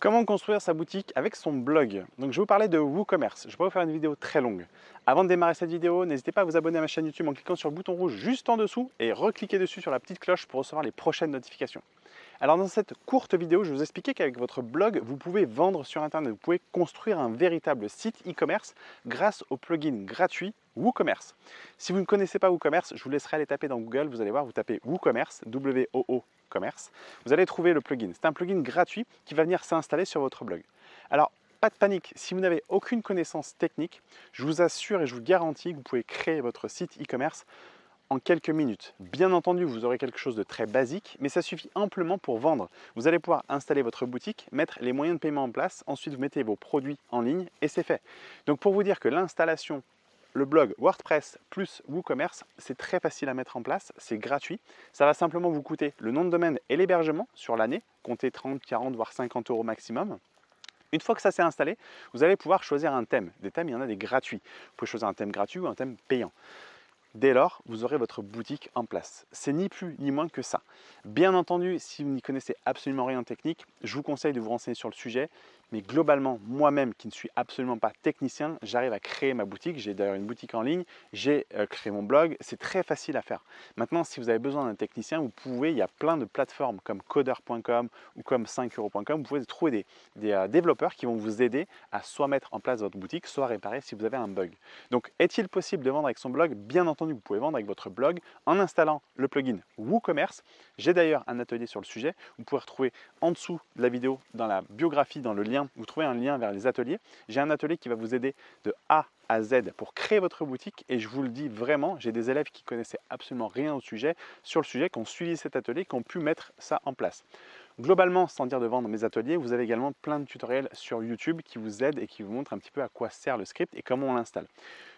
Comment construire sa boutique avec son blog? Donc je vais vous parler de WooCommerce. Je vais pas vous faire une vidéo très longue. Avant de démarrer cette vidéo, n'hésitez pas à vous abonner à ma chaîne YouTube en cliquant sur le bouton rouge juste en dessous et recliquer dessus sur la petite cloche pour recevoir les prochaines notifications. Alors dans cette courte vidéo, je vais vous expliquer qu'avec votre blog, vous pouvez vendre sur Internet, vous pouvez construire un véritable site e-commerce grâce au plugin gratuit WooCommerce. Si vous ne connaissez pas WooCommerce, je vous laisserai aller taper dans Google, vous allez voir, vous tapez WooCommerce, W-O-O commerce, vous allez trouver le plugin. C'est un plugin gratuit qui va venir s'installer sur votre blog. Alors, pas de panique, si vous n'avez aucune connaissance technique, je vous assure et je vous garantis que vous pouvez créer votre site e-commerce en quelques minutes. Bien entendu, vous aurez quelque chose de très basique, mais ça suffit amplement pour vendre. Vous allez pouvoir installer votre boutique, mettre les moyens de paiement en place, ensuite vous mettez vos produits en ligne et c'est fait. Donc pour vous dire que l'installation le blog WordPress plus WooCommerce, c'est très facile à mettre en place, c'est gratuit. Ça va simplement vous coûter le nom de domaine et l'hébergement sur l'année, comptez 30, 40, voire 50 euros maximum. Une fois que ça s'est installé, vous allez pouvoir choisir un thème. Des thèmes, il y en a des gratuits. Vous pouvez choisir un thème gratuit ou un thème payant. Dès lors, vous aurez votre boutique en place. C'est ni plus ni moins que ça. Bien entendu, si vous n'y connaissez absolument rien en technique, je vous conseille de vous renseigner sur le sujet. Mais globalement, moi-même qui ne suis absolument pas technicien, j'arrive à créer ma boutique. J'ai d'ailleurs une boutique en ligne, j'ai euh, créé mon blog, c'est très facile à faire. Maintenant, si vous avez besoin d'un technicien, vous pouvez, il y a plein de plateformes comme coder.com ou comme 5euros.com, vous pouvez trouver des, des euh, développeurs qui vont vous aider à soit mettre en place votre boutique, soit réparer si vous avez un bug. Donc, est-il possible de vendre avec son blog? Bien entendu, vous pouvez vendre avec votre blog en installant le plugin WooCommerce. J'ai d'ailleurs un atelier sur le sujet. Vous pouvez retrouver en dessous de la vidéo, dans la biographie, dans le lien vous trouvez un lien vers les ateliers. J'ai un atelier qui va vous aider de A à Z pour créer votre boutique et je vous le dis vraiment, j'ai des élèves qui connaissaient absolument rien au sujet, sur le sujet, qui ont suivi cet atelier, qui ont pu mettre ça en place. Globalement, sans dire de vendre mes ateliers, vous avez également plein de tutoriels sur YouTube qui vous aident et qui vous montrent un petit peu à quoi sert le script et comment on l'installe.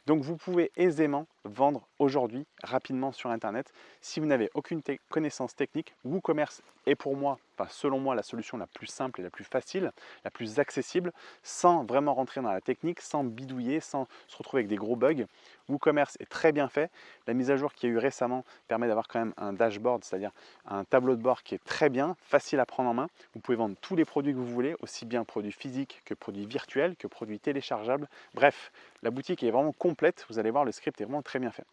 Donc vous pouvez aisément vendre aujourd'hui, rapidement sur Internet. Si vous n'avez aucune connaissance technique, WooCommerce est pour moi, enfin selon moi, la solution la plus simple et la plus facile, la plus accessible, sans vraiment rentrer dans la technique, sans bidouiller, sans se retrouver avec des gros bugs. WooCommerce est très bien fait. La mise à jour qu'il y a eu récemment permet d'avoir quand même un dashboard, c'est-à-dire un tableau de bord qui est très bien, facile à prendre en main. Vous pouvez vendre tous les produits que vous voulez, aussi bien produits physiques que produits virtuels, que produits téléchargeables. Bref, la boutique est vraiment Vous allez voir, le script est vraiment très bien fait.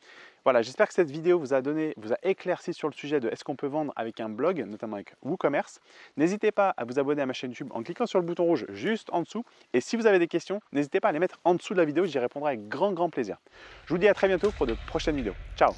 Voilà, j'espère que cette vidéo vous a donné, vous a éclairci sur le sujet de est-ce qu'on peut vendre avec un blog, notamment avec WooCommerce. N'hésitez pas à vous abonner à ma chaîne YouTube en cliquant sur le bouton rouge juste en dessous. Et si vous avez des questions, n'hésitez pas à les mettre en dessous de la vidéo, j'y répondrai avec grand grand plaisir. Je vous dis à très bientôt pour de prochaines vidéos. Ciao